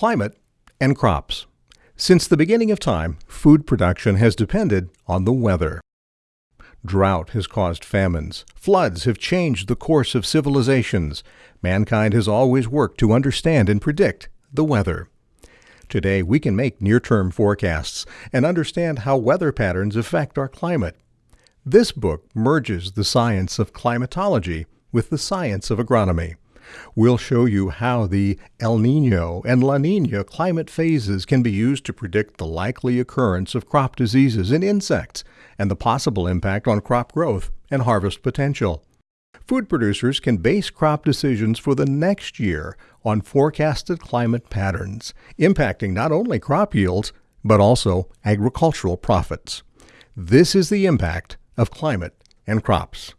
climate, and crops. Since the beginning of time, food production has depended on the weather. Drought has caused famines. Floods have changed the course of civilizations. Mankind has always worked to understand and predict the weather. Today, we can make near term forecasts and understand how weather patterns affect our climate. This book merges the science of climatology with the science of agronomy. We'll show you how the El Nino and La Nina climate phases can be used to predict the likely occurrence of crop diseases and insects and the possible impact on crop growth and harvest potential. Food producers can base crop decisions for the next year on forecasted climate patterns, impacting not only crop yields, but also agricultural profits. This is the impact of climate and crops.